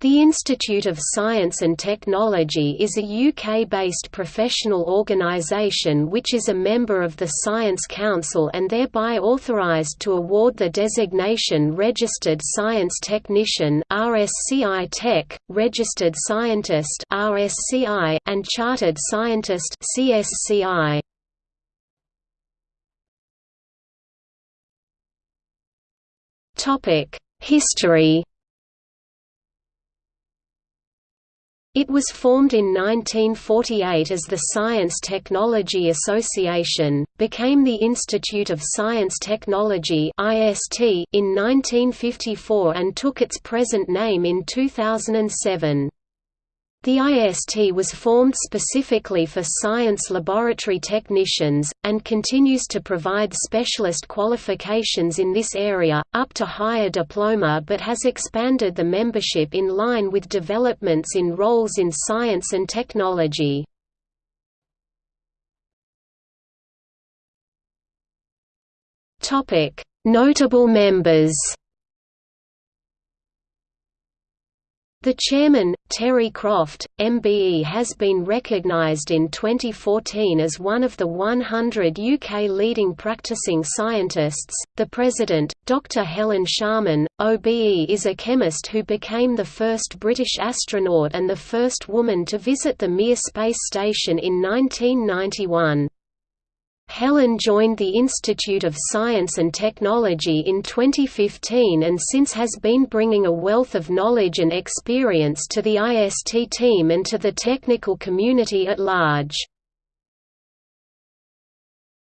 The Institute of Science and Technology is a UK-based professional organisation which is a member of the Science Council and thereby authorised to award the designation Registered Science Technician RSCI Tech, Registered Scientist RSCI, and Chartered Scientist CSCI. History It was formed in 1948 as the Science Technology Association, became the Institute of Science Technology in 1954 and took its present name in 2007. The IST was formed specifically for science laboratory technicians, and continues to provide specialist qualifications in this area, up to higher diploma but has expanded the membership in line with developments in roles in science and technology. Notable members The chairman, Terry Croft, MBE has been recognised in 2014 as one of the 100 UK leading practising scientists. The president, Dr Helen Sharman, OBE is a chemist who became the first British astronaut and the first woman to visit the Mir space station in 1991. Helen joined the Institute of Science and Technology in 2015 and since has been bringing a wealth of knowledge and experience to the IST team and to the technical community at large.